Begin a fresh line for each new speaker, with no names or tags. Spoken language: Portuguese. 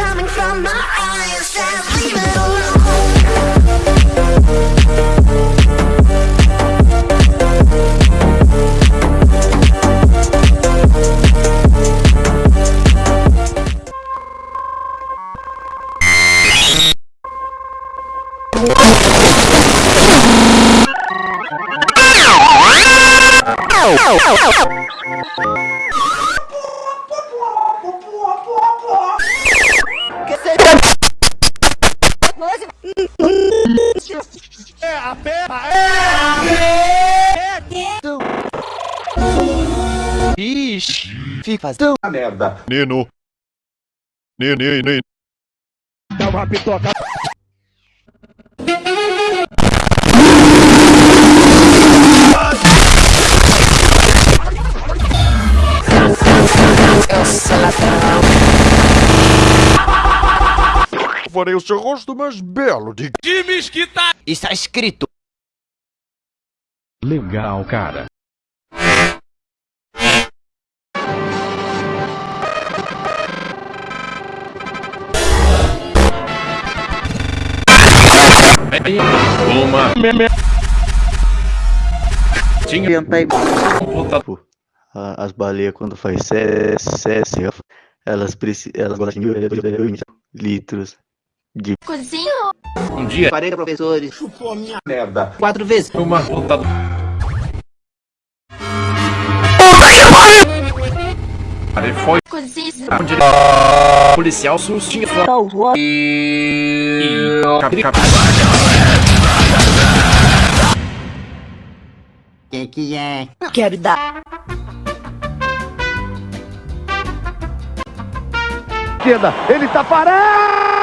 coming from my eyes Just leave it alone Oh, oh, oh, oh.
Ixi, fica fazendo
Nino. Nenê, nenê. Farei o seu rosto mais belo de
Está escrito.
Legal, cara. Uma. Tinha
A- As baleias quando faz cesse, elas, preci- elas gostam de litros de
Cozinho.
um dia
40 professores. Chupou a minha merda. Quatro vezes.
uma puta. Ele foi
Cozinho.
onde policial sustinha sua e cap- cap-
Quem que é?
Quero dar.
Ele tá parado!